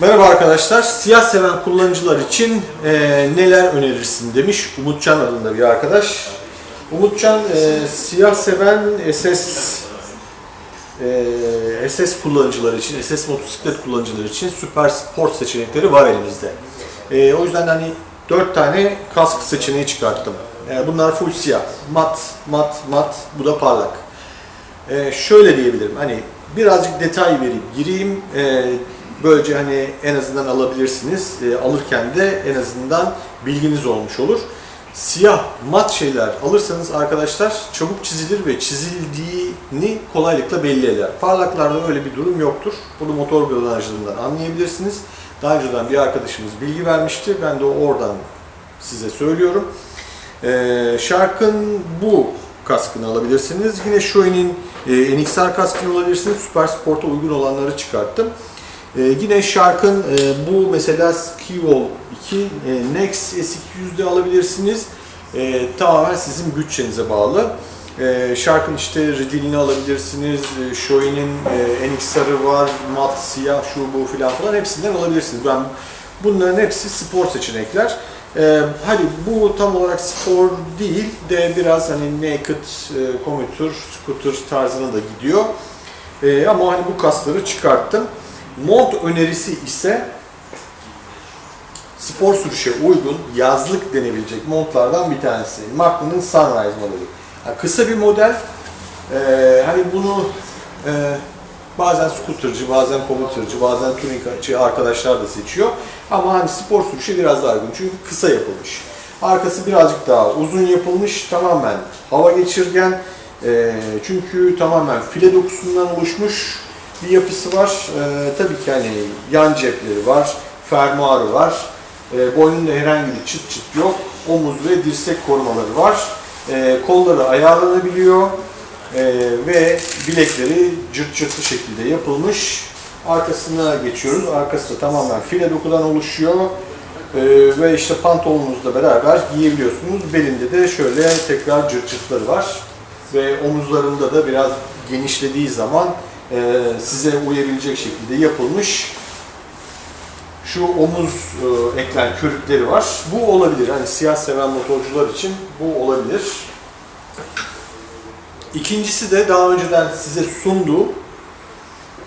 Merhaba arkadaşlar. Siyah seven kullanıcılar için e, neler önerirsin demiş Umutcan adında bir arkadaş. Umutcan e, siyah seven SS e, SS kullanıcıları için, SS motosiklet kullanıcıları için süper sport seçenekleri var elimizde. E, o yüzden hani 4 tane kask seçeneği çıkarttım. E, bunlar full siyah. Mat, mat, mat. Bu da parlak. E, şöyle diyebilirim. Hani birazcık detay verip gireyim. E, böylece hani en azından alabilirsiniz. E, alırken de en azından bilginiz olmuş olur. Siyah mat şeyler alırsanız arkadaşlar çabuk çizilir ve çizildiğini kolaylıkla belli eder. Parlaklarda öyle bir durum yoktur. Bunu motor granajlarından anlayabilirsiniz. Daha önceden bir arkadaşımız bilgi vermişti. Ben de oradan size söylüyorum. Ee, Shark'ın bu kaskını alabilirsiniz. Yine Shoei'nin e, NXR kaskını alabilirsiniz. Süper Sport'a uygun olanları çıkarttım. Ee, yine Shark'ın e, bu mesela Skivol 2 e, Nex S200'de alabilirsiniz. E, tamamen sizin bütçenize bağlı. E, Shark'ın işte Ridil'ini alabilirsiniz. E, Shoei'nin e, NXR'ı var, mat, siyah, şu bu filan falan hepsinden alabilirsiniz. Ben bunların hepsi spor seçenekler. Ee, hani bu tam olarak spor değil de biraz hani naked, e, commuter, scooter tarzına da gidiyor. Ee, ama hani bu kasları çıkarttım. Mont önerisi ise spor sürüşe uygun yazlık denebilecek montlardan bir tanesi. Macron'un Sunrise modeli. Yani kısa bir model. Ee, hani bunu e, bazen scootercı, bazen commutercı, bazen touringçı arkadaşlar da seçiyor. Ama hani spor sürüşe biraz daha uygun çünkü kısa yapılmış. Arkası birazcık daha uzun yapılmış, tamamen hava geçirgen. Ee, çünkü tamamen file dokusundan oluşmuş bir yapısı var. Ee, tabii ki hani yan cepleri var, fermuarı var. Ee, boynunda herhangi bir çıt çıt yok. Omuz ve dirsek korumaları var. Ee, kolları ayarlanabiliyor. Ee, ve bilekleri cırt cırtlı şekilde yapılmış. Arkasına geçiyoruz. Arkası da tamamen file dokudan oluşuyor. Ee, ve işte pantolonunuzla beraber giyebiliyorsunuz. Belinde de şöyle tekrar cırt cırtları var. Ve omuzlarında da biraz genişlediği zaman e, size uyabilecek şekilde yapılmış şu omuz e, eklen körükleri var. Bu olabilir. Hani siyah seven motorcular için bu olabilir. İkincisi de daha önceden size sunduğu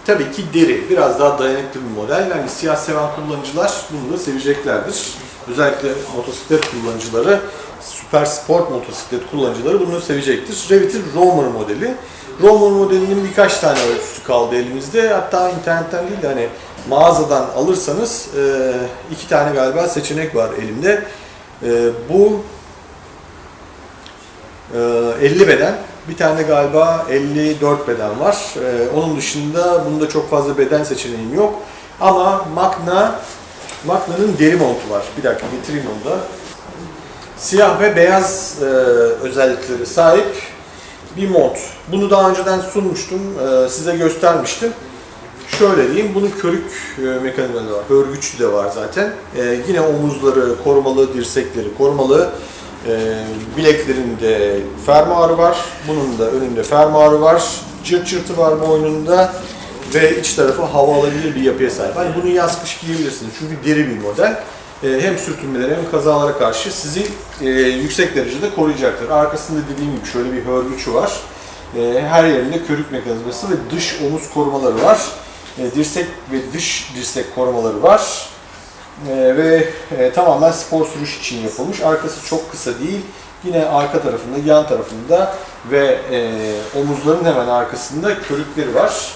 tabii ki deri. Biraz daha dayanıklı bir model. Yani siyah seven kullanıcılar bunu da seveceklerdir. Özellikle motosiklet kullanıcıları, süper sport motosiklet kullanıcıları bunu sevecektir. Revit'in Romer modeli. Romer modelinin birkaç tane ölçüsü kaldı elimizde. Hatta internetten değil de hani mağazadan alırsanız e, iki tane galiba seçenek var elimde. E, bu e, 50 beden, bir tane galiba 54 beden var. E, onun dışında bunda çok fazla beden seçeneğim yok. Ama Magna, Magna'nın deri montu var. Bir dakika getireyim onu da. Siyah ve beyaz e, özellikleri sahip bir mont. Bunu daha önceden sunmuştum, e, size göstermiştim. Şöyle diyeyim, bunun körük e, mekanizması var, örgüçlü de var zaten. E, yine omuzları korumalı, dirsekleri korumalı. Bileklerinde fermuarı var, bunun da önünde fermuarı var. Cırt cırtı var boynunda ve iç tarafı hava alabilir bir yapıya sahip. Hani bunu yaz kış giyebilirsiniz çünkü deri bir model. E, hem sürtünmelere hem kazalara karşı sizi e, yüksek derecede koruyacaktır. Arkasında dediğim gibi şöyle bir hörgüçü var. E, her yerinde körük mekanizması ve dış omuz korumaları var. Dirsek ve dış dirsek korumaları var. Ve tamamen spor sürüş için yapılmış. Arkası çok kısa değil. Yine arka tarafında, yan tarafında ve omuzların hemen arkasında körükleri var.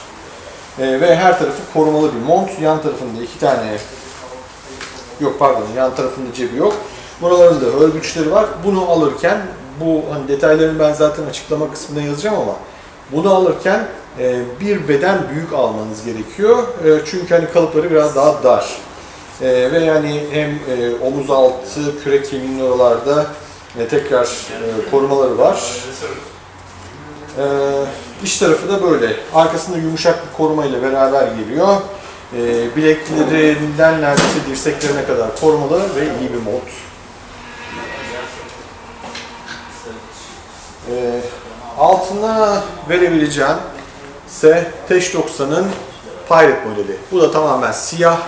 Ve her tarafı korumalı bir mont. Yan tarafında iki tane yok pardon yan tarafında cebi yok. Buralarında örgüçleri var. Bunu alırken bu hani detaylarını ben zaten açıklama kısmında yazacağım ama bunu alırken e, bir beden büyük almanız gerekiyor. E, çünkü hani kalıpları biraz daha dar. E, ve yani hem e, omuz altı, kürek kemiğinin oralarda e, tekrar e, korumaları var. E, iç tarafı da böyle. Arkasında yumuşak bir koruma ile beraber geliyor. E, bileklerinden neredeyse dirseklerine kadar korumalı ve iyi bir mod. E, altına verebileceğim ise Teş 90'ın Pirate modeli. Bu da tamamen siyah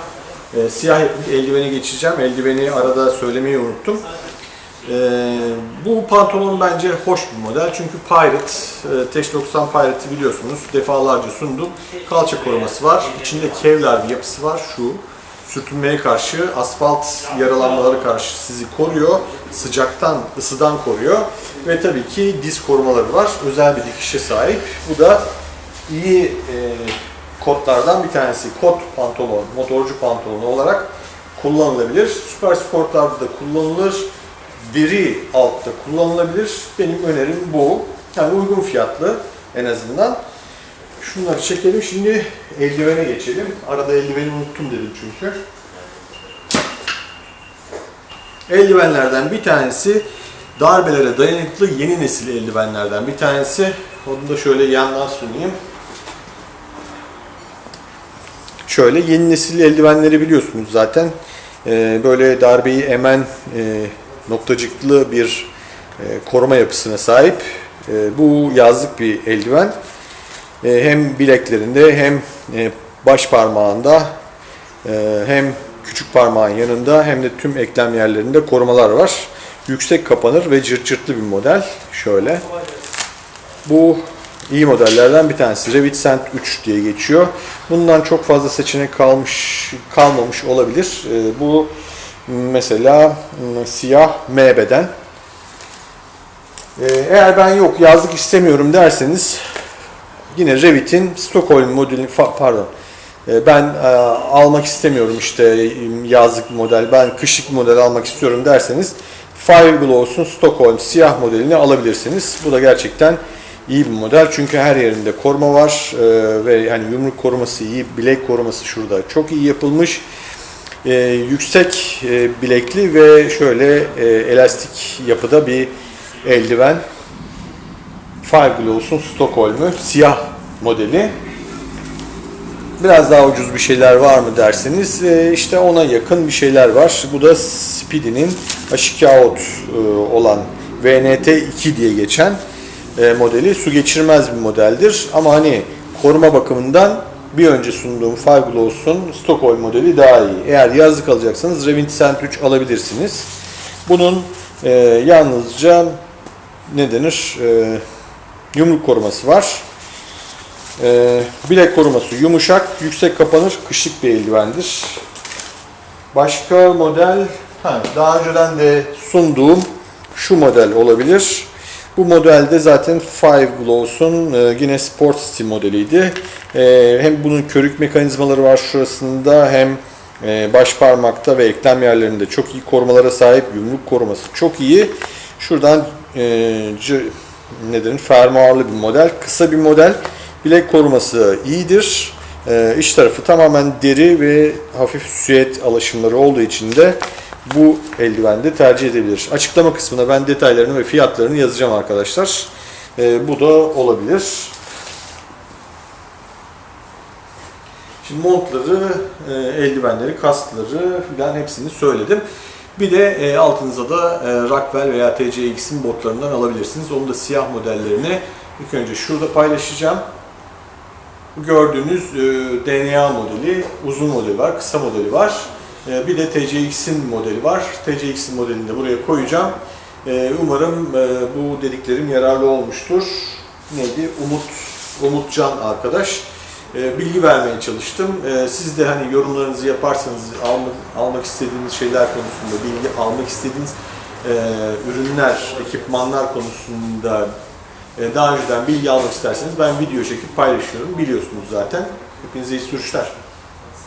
e, siyah eldiveni geçeceğim. Eldiveni arada söylemeyi unuttum. Ee, bu pantolon bence hoş bir model çünkü Pirate, e, Teş 90 Pirate'ı biliyorsunuz defalarca sundum. Kalça koruması var, içinde kevlar bir yapısı var şu. Sürtünmeye karşı, asfalt yaralanmaları karşı sizi koruyor. Sıcaktan, ısıdan koruyor. Ve tabii ki diz korumaları var. Özel bir dikişe sahip. Bu da iyi e, kotlardan bir tanesi. Kot pantolon, motorcu pantolonu olarak kullanılabilir. Süper sportlarda da kullanılır deri altta kullanılabilir. Benim önerim bu. Yani uygun fiyatlı en azından. Şunları çekelim. Şimdi eldivene geçelim. Arada eldiveni unuttum dedim çünkü. Eldivenlerden bir tanesi darbelere dayanıklı yeni nesil eldivenlerden bir tanesi. Onu da şöyle yandan sunayım. Şöyle yeni nesil eldivenleri biliyorsunuz zaten. Ee, böyle darbeyi emen e, noktacıklı bir e, koruma yapısına sahip. E, bu yazlık bir eldiven. E, hem bileklerinde hem baş parmağında hem küçük parmağın yanında hem de tüm eklem yerlerinde korumalar var. Yüksek kapanır ve cırt cırtlı bir model. Şöyle. Bu iyi modellerden bir tanesi. Revit Sent 3 diye geçiyor. Bundan çok fazla seçenek kalmış kalmamış olabilir. Bu mesela m, siyah M beden. E, eğer ben yok yazlık istemiyorum derseniz yine Revit'in Stockholm modeli fa- pardon e, ben e, almak istemiyorum işte yazlık model ben kışlık model almak istiyorum derseniz Fireglows'un Stockholm siyah modelini alabilirsiniz. Bu da gerçekten iyi bir model çünkü her yerinde koruma var e, ve yani yumruk koruması iyi, bilek koruması şurada çok iyi yapılmış. E, yüksek e, bilekli ve şöyle e, elastik yapıda bir eldiven. Fireglows'un Stockholm'u siyah modeli. Biraz daha ucuz bir şeyler var mı derseniz e, işte ona yakın bir şeyler var. Bu da Speedy'nin Ashikaot e, olan VNT2 diye geçen e, modeli. Su geçirmez bir modeldir ama hani koruma bakımından bir önce sunduğum Fireglows'un Stockholm modeli daha iyi. Eğer yazlık alacaksanız Revit Sent 3 alabilirsiniz. Bunun e, yalnızca ne denir? E, yumruk koruması var. E, bilek koruması yumuşak, yüksek kapanır, kışlık bir eldivendir. Başka model, ha, daha önceden de sunduğum şu model olabilir. Bu modelde zaten Five Glows'un e, yine Sport City modeliydi. E, hem bunun körük mekanizmaları var şurasında hem e, baş parmakta ve eklem yerlerinde çok iyi korumalara sahip. Yumruk koruması çok iyi. Şuradan e? Fermuarlı bir model. Kısa bir model. Bilek koruması iyidir. E, iç tarafı tamamen deri ve hafif süet alaşımları olduğu için de bu eldivende tercih edebilir. Açıklama kısmına ben detaylarını ve fiyatlarını yazacağım arkadaşlar. E, bu da olabilir. Şimdi montları, e, eldivenleri, kaskları filan hepsini söyledim. Bir de e, altınıza da e, Rockwell veya TCX'in botlarından alabilirsiniz. Onu da siyah modellerini ilk önce şurada paylaşacağım. Gördüğünüz e, DNA modeli, uzun modeli var, kısa modeli var. E, bir de TCX'in modeli var. TCX'in modelini de buraya koyacağım. E, umarım e, bu dediklerim yararlı olmuştur. Neydi? Umut, Umutcan arkadaş. E, bilgi vermeye çalıştım. Siz de hani yorumlarınızı yaparsanız almak, almak istediğiniz şeyler konusunda, bilgi almak istediğiniz e, ürünler, ekipmanlar konusunda e, daha önceden bilgi almak isterseniz ben video çekip paylaşıyorum. Biliyorsunuz zaten. Hepinize iyi sürüşler.